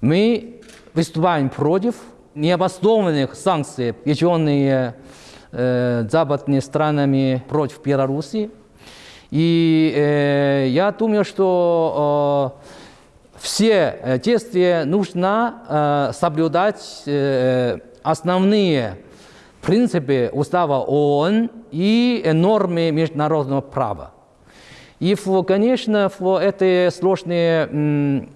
Мы выступаем против необоснованных санкций, введенных э, западными странами против Беларуси. И э, я думаю, что э, все э, действия нужно э, соблюдать э, основные принципы устава ООН и нормы международного права. И, в, конечно, в этой сложной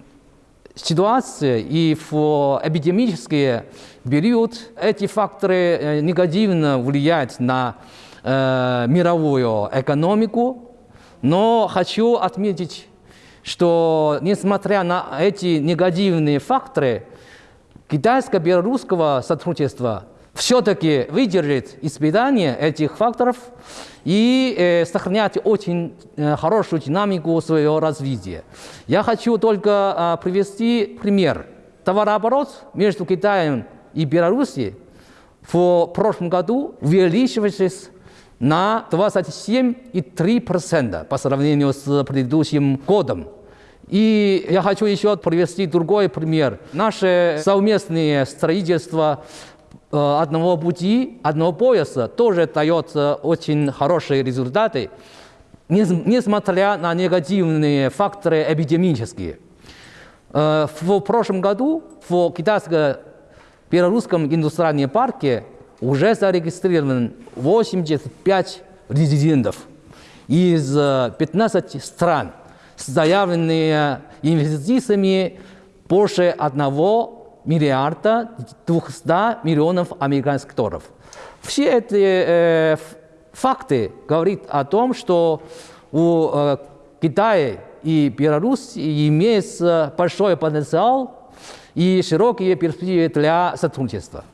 ситуации и в эпидемический период эти факторы э, негативно влияют на э, мировую экономику. Но хочу отметить, что несмотря на эти негативные факторы, китайско-белорусского сотрудничества все-таки выдержит испытание этих факторов и э, сохранять очень э, хорошую динамику своего развития. Я хочу только э, привести пример. Товарооборот между Китаем и Белоруссией в прошлом году увеличивался на 27,3% по сравнению с предыдущим годом. И я хочу еще привести другой пример. Наше совместное строительство одного пути, одного пояса тоже дает очень хорошие результаты, несмотря на негативные факторы эпидемические. Э, в прошлом году в китайско-белорусском индустриальном парке уже зарегистрировано 85 резидентов из 15 стран с заявленными инвестициями больше одного миллиарда 200 миллионов американских долларов. Все эти э, факты говорят о том, что у э, Китая и Беларуси имеется большой потенциал и широкие перспективы для сотрудничества.